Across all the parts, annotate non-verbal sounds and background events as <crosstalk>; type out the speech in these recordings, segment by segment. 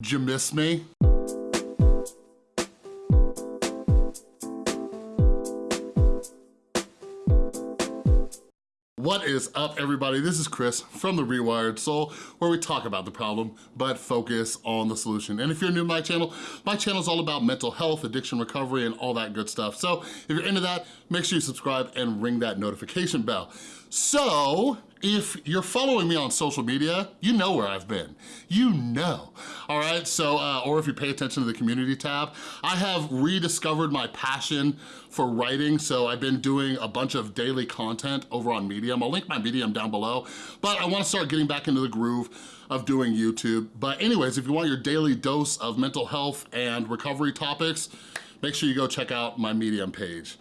Did you miss me? What is up, everybody? This is Chris from The Rewired Soul, where we talk about the problem, but focus on the solution. And if you're new to my channel, my channel is all about mental health, addiction recovery, and all that good stuff. So if you're into that, make sure you subscribe and ring that notification bell. So, if you're following me on social media, you know where I've been. You know, all right? So, uh, or if you pay attention to the community tab, I have rediscovered my passion for writing, so I've been doing a bunch of daily content over on Medium. I'll link my Medium down below, but I wanna start getting back into the groove of doing YouTube. But anyways, if you want your daily dose of mental health and recovery topics, make sure you go check out my Medium page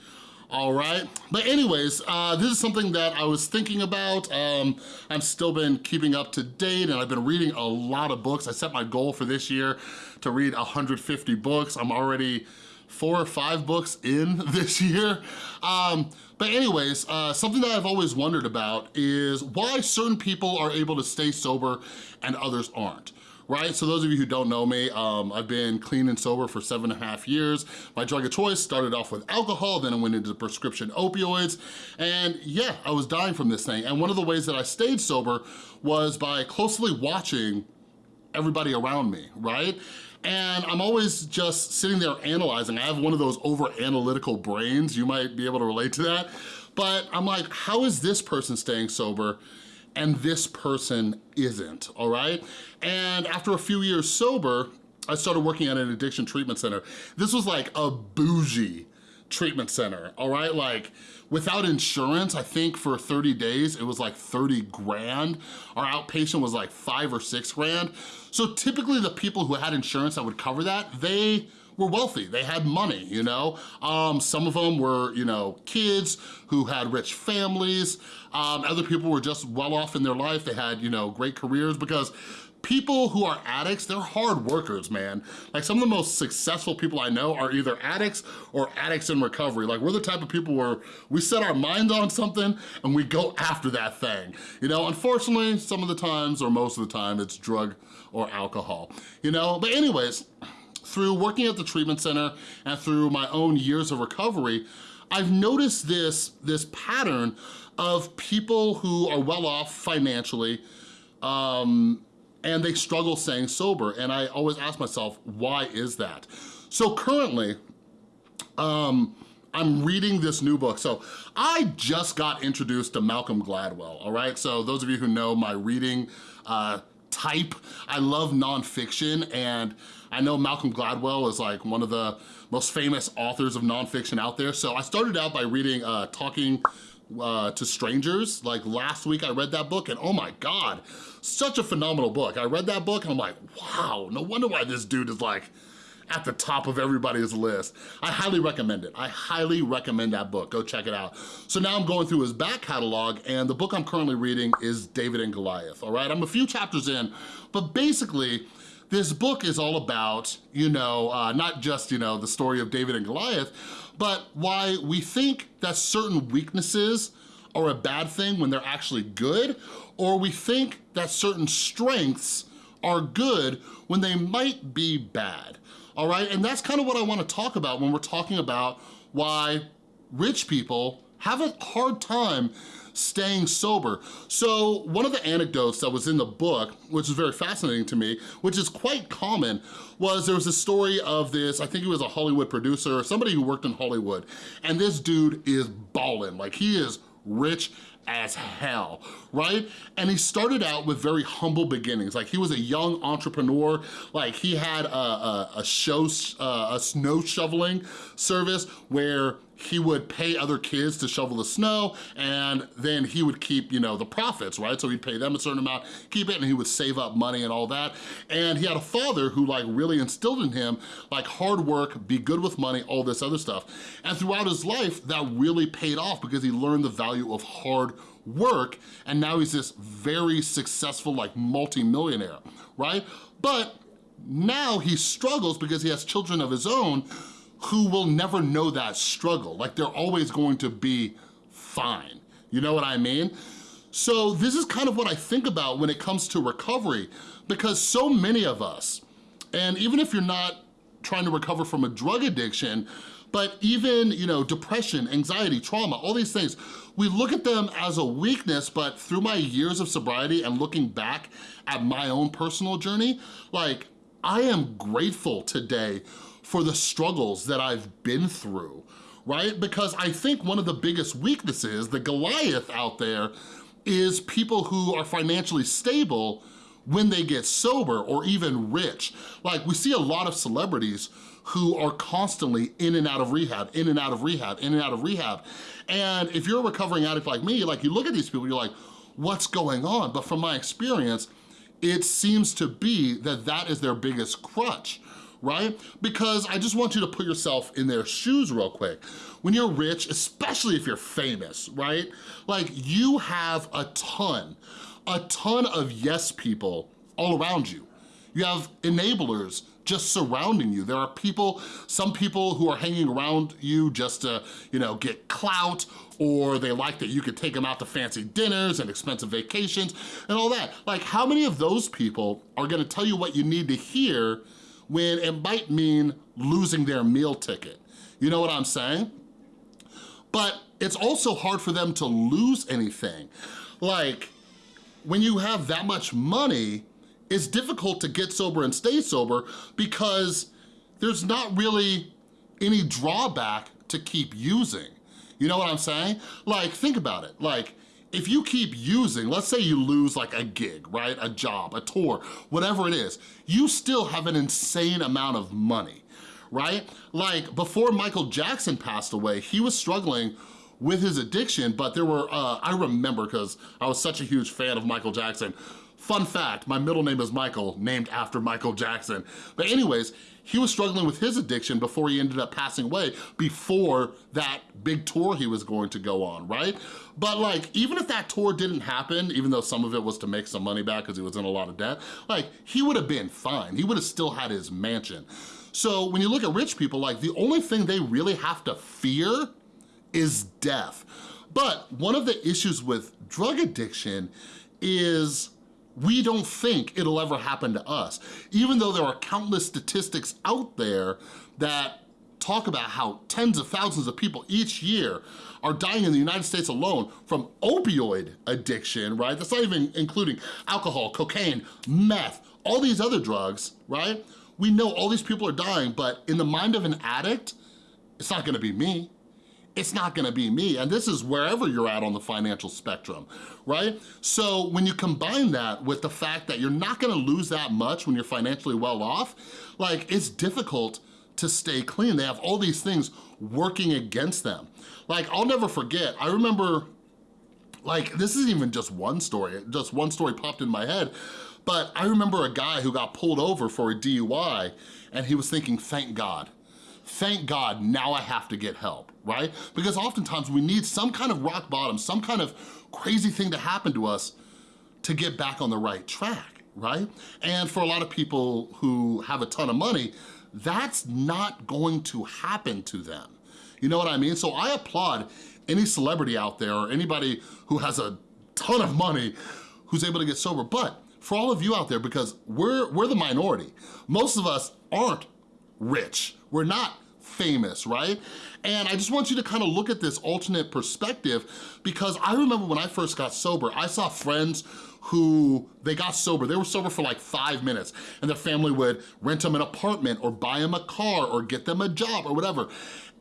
all right? But anyways, uh, this is something that I was thinking about. Um, I've still been keeping up to date and I've been reading a lot of books. I set my goal for this year to read 150 books. I'm already four or five books in <laughs> this year. Um, but anyways, uh, something that I've always wondered about is why certain people are able to stay sober and others aren't right? So those of you who don't know me, um, I've been clean and sober for seven and a half years. My drug of choice started off with alcohol, then I went into prescription opioids, and yeah, I was dying from this thing. And one of the ways that I stayed sober was by closely watching everybody around me, right? And I'm always just sitting there analyzing. I have one of those over-analytical brains. You might be able to relate to that. But I'm like, how is this person staying sober and this person isn't, all right? And after a few years sober, I started working at an addiction treatment center. This was like a bougie treatment center, all right? Like without insurance, I think for 30 days, it was like 30 grand. Our outpatient was like five or six grand. So typically the people who had insurance that would cover that, they were wealthy, they had money, you know? Um, some of them were, you know, kids who had rich families. Um, other people were just well off in their life. They had, you know, great careers because people who are addicts, they're hard workers, man. Like some of the most successful people I know are either addicts or addicts in recovery. Like we're the type of people where we set our mind on something and we go after that thing. You know, unfortunately, some of the times or most of the time it's drug or alcohol, you know? But anyways, through working at the treatment center and through my own years of recovery, I've noticed this, this pattern of people who are well off financially um, and they struggle staying sober. And I always ask myself, why is that? So currently, um, I'm reading this new book. So I just got introduced to Malcolm Gladwell, all right? So those of you who know my reading uh, type. I love nonfiction and I know Malcolm Gladwell is like one of the most famous authors of nonfiction out there. So I started out by reading uh, Talking uh, to Strangers. Like last week I read that book and oh my God, such a phenomenal book. I read that book and I'm like, wow, no wonder why this dude is like at the top of everybody's list. I highly recommend it. I highly recommend that book. Go check it out. So now I'm going through his back catalog and the book I'm currently reading is David and Goliath, all right? I'm a few chapters in, but basically, this book is all about, you know, uh, not just, you know, the story of David and Goliath, but why we think that certain weaknesses are a bad thing when they're actually good, or we think that certain strengths are good when they might be bad all right? And that's kind of what I wanna talk about when we're talking about why rich people have a hard time staying sober. So one of the anecdotes that was in the book, which is very fascinating to me, which is quite common, was there was a story of this, I think he was a Hollywood producer or somebody who worked in Hollywood, and this dude is ballin', like he is rich as hell, right? And he started out with very humble beginnings. Like he was a young entrepreneur, like he had a, a, a show, uh, a snow shoveling service where he would pay other kids to shovel the snow and then he would keep, you know, the profits, right? So he'd pay them a certain amount, keep it, and he would save up money and all that. And he had a father who like really instilled in him like hard work, be good with money, all this other stuff. And throughout his life, that really paid off because he learned the value of hard work and now he's this very successful like multi-millionaire, right? But now he struggles because he has children of his own who will never know that struggle. Like they're always going to be fine. You know what I mean? So this is kind of what I think about when it comes to recovery because so many of us And even if you're not trying to recover from a drug addiction, but even, you know, depression, anxiety, trauma, all these things, we look at them as a weakness, but through my years of sobriety and looking back at my own personal journey, like, I am grateful today for the struggles that I've been through, right? Because I think one of the biggest weaknesses, the Goliath out there, is people who are financially stable when they get sober or even rich. Like we see a lot of celebrities who are constantly in and out of rehab, in and out of rehab, in and out of rehab. And if you're a recovering addict like me, like you look at these people, you're like, what's going on? But from my experience, it seems to be that that is their biggest crutch right? Because I just want you to put yourself in their shoes real quick. When you're rich, especially if you're famous, right? Like you have a ton a ton of yes people all around you. You have enablers just surrounding you. There are people, some people who are hanging around you just to, you know, get clout or they like that you could take them out to fancy dinners and expensive vacations and all that. Like how many of those people are gonna tell you what you need to hear when it might mean losing their meal ticket? You know what I'm saying? But it's also hard for them to lose anything. Like, when you have that much money, it's difficult to get sober and stay sober because there's not really any drawback to keep using. You know what I'm saying? Like, think about it. Like, if you keep using, let's say you lose like a gig, right? A job, a tour, whatever it is, you still have an insane amount of money, right? Like before Michael Jackson passed away, he was struggling with his addiction, but there were, uh, I remember because I was such a huge fan of Michael Jackson. Fun fact, my middle name is Michael, named after Michael Jackson. But anyways, he was struggling with his addiction before he ended up passing away, before that big tour he was going to go on, right? But like, even if that tour didn't happen, even though some of it was to make some money back because he was in a lot of debt, like, he would have been fine. He would have still had his mansion. So when you look at rich people, like, the only thing they really have to fear is death. But one of the issues with drug addiction is we don't think it'll ever happen to us. Even though there are countless statistics out there that talk about how tens of thousands of people each year are dying in the United States alone from opioid addiction, right? That's not even including alcohol, cocaine, meth, all these other drugs, right? We know all these people are dying, but in the mind of an addict, it's not gonna be me it's not gonna be me. And this is wherever you're at on the financial spectrum, right? So when you combine that with the fact that you're not gonna lose that much when you're financially well off, like it's difficult to stay clean. They have all these things working against them. Like I'll never forget, I remember, like this isn't even just one story, just one story popped in my head, but I remember a guy who got pulled over for a DUI and he was thinking, thank God, thank God, now I have to get help, right? Because oftentimes we need some kind of rock bottom, some kind of crazy thing to happen to us to get back on the right track, right? And for a lot of people who have a ton of money, that's not going to happen to them. You know what I mean? So I applaud any celebrity out there or anybody who has a ton of money who's able to get sober. But for all of you out there, because we're, we're the minority, most of us aren't rich. We're not famous, right? And I just want you to kind of look at this alternate perspective because I remember when I first got sober, I saw friends who they got sober. They were sober for like five minutes and their family would rent them an apartment or buy them a car or get them a job or whatever.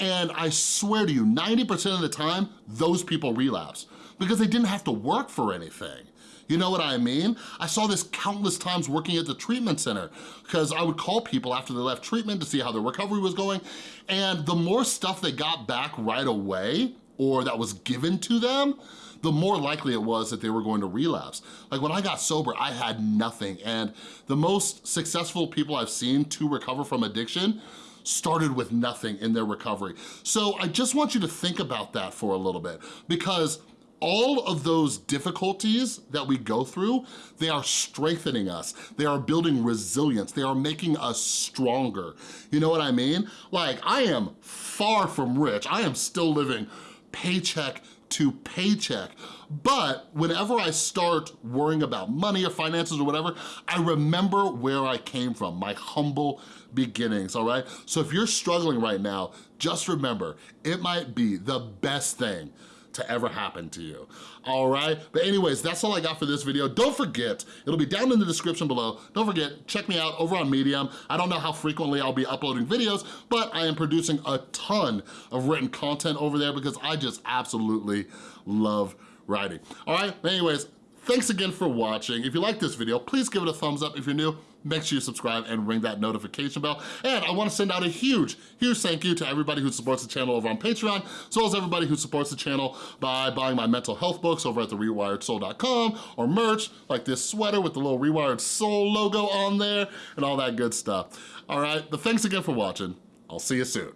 And I swear to you, 90% of the time, those people relapse because they didn't have to work for anything. You know what I mean? I saw this countless times working at the treatment center because I would call people after they left treatment to see how their recovery was going. And the more stuff they got back right away or that was given to them, the more likely it was that they were going to relapse. Like when I got sober, I had nothing. And the most successful people I've seen to recover from addiction started with nothing in their recovery. So I just want you to think about that for a little bit because all of those difficulties that we go through, they are strengthening us. They are building resilience. They are making us stronger. You know what I mean? Like, I am far from rich. I am still living paycheck to paycheck. But whenever I start worrying about money or finances or whatever, I remember where I came from, my humble beginnings, all right? So if you're struggling right now, just remember, it might be the best thing to ever happen to you, all right? But anyways, that's all I got for this video. Don't forget, it'll be down in the description below. Don't forget, check me out over on Medium. I don't know how frequently I'll be uploading videos, but I am producing a ton of written content over there because I just absolutely love writing. All right, anyways, thanks again for watching. If you like this video, please give it a thumbs up. If you're new, make sure you subscribe and ring that notification bell. And I wanna send out a huge, huge thank you to everybody who supports the channel over on Patreon, as well as everybody who supports the channel by buying my mental health books over at therewiredsoul.com or merch, like this sweater with the little Rewired Soul logo on there and all that good stuff. All right, but thanks again for watching. I'll see you soon.